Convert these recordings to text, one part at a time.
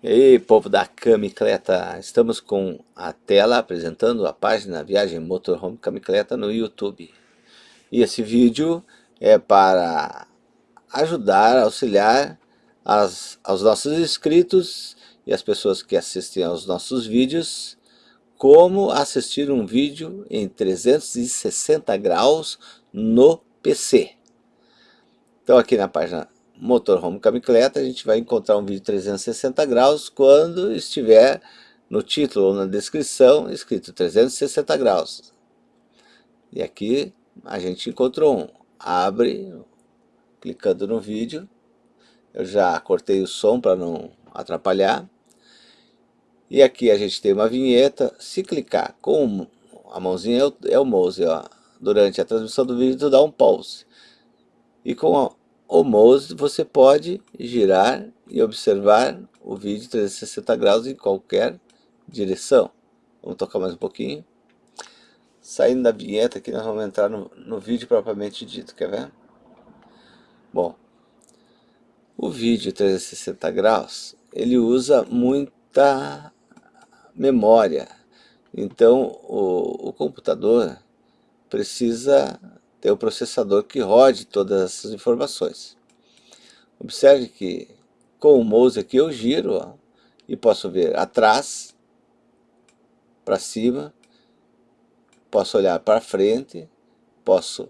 E aí, povo da Camicleta, estamos com a tela apresentando a página Viagem Motorhome Camicleta no YouTube. E esse vídeo é para ajudar, auxiliar as, aos nossos inscritos e as pessoas que assistem aos nossos vídeos como assistir um vídeo em 360 graus no PC. Então aqui na página motorhome camicleta, a gente vai encontrar um vídeo 360 graus quando estiver no título ou na descrição escrito 360 graus. E aqui a gente encontrou um. Abre, clicando no vídeo. Eu já cortei o som para não atrapalhar. E aqui a gente tem uma vinheta. Se clicar com a mãozinha é o mouse, ó. Durante a transmissão do vídeo, tu dá um pause. E com o mouse você pode girar e observar o vídeo 360 graus em qualquer direção. Vamos tocar mais um pouquinho. Saindo da vinheta aqui nós vamos entrar no, no vídeo propriamente dito, quer ver? Bom, o vídeo 360 graus, ele usa muita memória. Então o, o computador precisa ter o processador que rode todas essas informações. Observe que com o mouse aqui eu giro ó, e posso ver atrás, para cima, posso olhar para frente, posso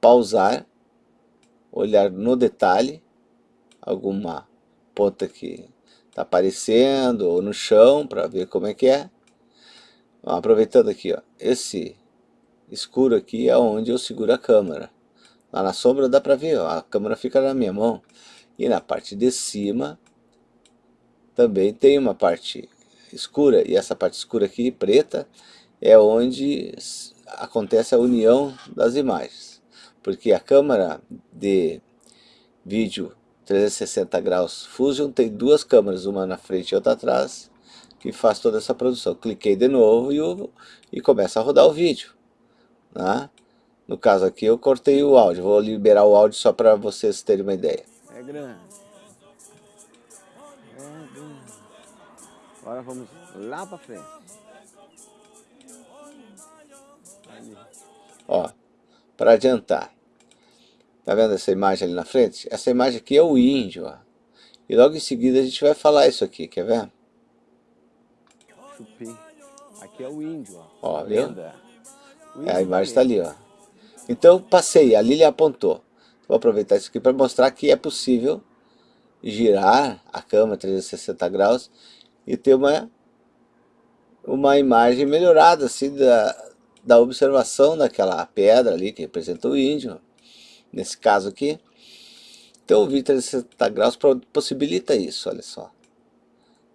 pausar, olhar no detalhe, alguma ponta que está aparecendo ou no chão para ver como é que é. Aproveitando aqui, ó, esse escuro aqui é onde eu seguro a câmera. Lá na sombra dá para ver, ó, a câmera fica na minha mão. E na parte de cima também tem uma parte escura. E essa parte escura aqui, preta, é onde acontece a união das imagens. Porque a câmera de vídeo 360 graus Fusion tem duas câmeras, uma na frente e outra atrás, que faz toda essa produção. Cliquei de novo e, e começa a rodar o vídeo. Né? No caso aqui eu cortei o áudio, vou liberar o áudio só para vocês terem uma ideia. É grande. É grande. Agora vamos lá para frente. Ali. Ó, para adiantar. Tá vendo essa imagem ali na frente? Essa imagem aqui é o índio, ó. E logo em seguida a gente vai falar isso aqui, quer ver? Aqui é o índio, ó. Ó, viu? É, a imagem está ali, ó. Então passei, a Lili apontou. Vou aproveitar isso aqui para mostrar que é possível girar a câmera 360 graus e ter uma, uma imagem melhorada assim da, da observação daquela pedra ali que representa o índio, nesse caso aqui. Então o vídeo 360 graus possibilita isso, olha só.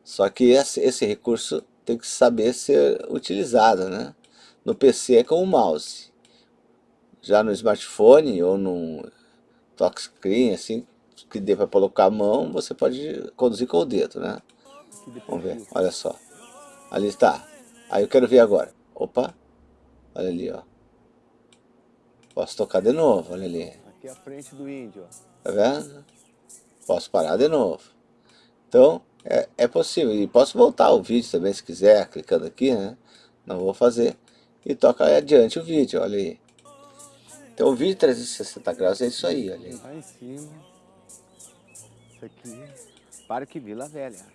Só que esse, esse recurso tem que saber ser utilizado, né? No PC é com o mouse. Já no smartphone ou no touchscreen, assim, que dê para colocar a mão, você pode conduzir com o dedo, né? Vamos ver, olha só. Ali está. Aí eu quero ver agora. Opa, olha ali, ó. Posso tocar de novo, olha ali. Aqui é a frente do índio, ó. Tá vendo? Posso parar de novo. Então, é, é possível. E posso voltar o vídeo também, se quiser, clicando aqui, né? Não vou fazer e toca adiante o vídeo, olha aí. Então o vídeo 360 graus é isso aí, olha aí. Lá em cima. Isso aqui, Parque Vila Velha.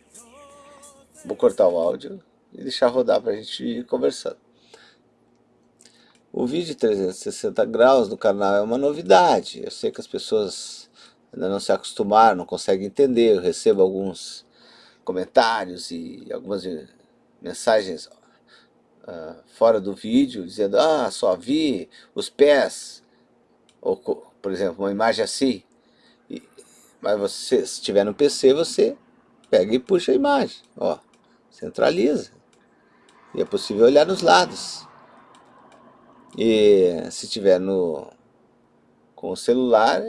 Vou cortar o áudio e deixar rodar para a gente ir conversando. O vídeo 360 graus no canal é uma novidade. Eu sei que as pessoas ainda não se acostumaram, não conseguem entender. Eu recebo alguns comentários e algumas mensagens uh, fora do vídeo, dizendo, ah, só vi os pés, ou, por exemplo, uma imagem assim, e, mas você, se estiver no PC, você pega e puxa a imagem, ó, centraliza, e é possível olhar nos lados, e se estiver no, com o celular,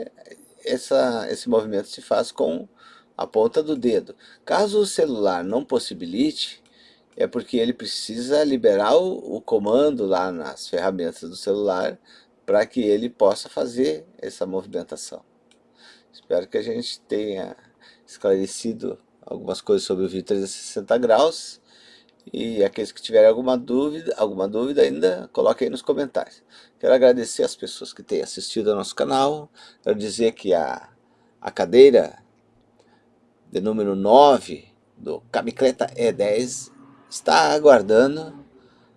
essa, esse movimento se faz com a ponta do dedo. Caso o celular não possibilite, é porque ele precisa liberar o, o comando lá nas ferramentas do celular para que ele possa fazer essa movimentação. Espero que a gente tenha esclarecido algumas coisas sobre o vídeo 360 graus. E aqueles que tiverem alguma dúvida, alguma dúvida ainda, coloquem aí nos comentários. Quero agradecer as pessoas que têm assistido ao nosso canal. Quero dizer que a, a cadeira de número 9 do Camicleta E10 está aguardando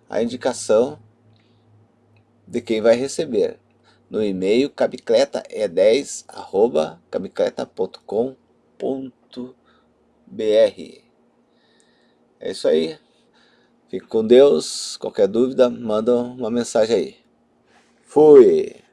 a indicação de quem vai receber no e-mail cabicleta.com.br É isso aí. Fique com Deus. Qualquer dúvida, manda uma mensagem aí. Fui!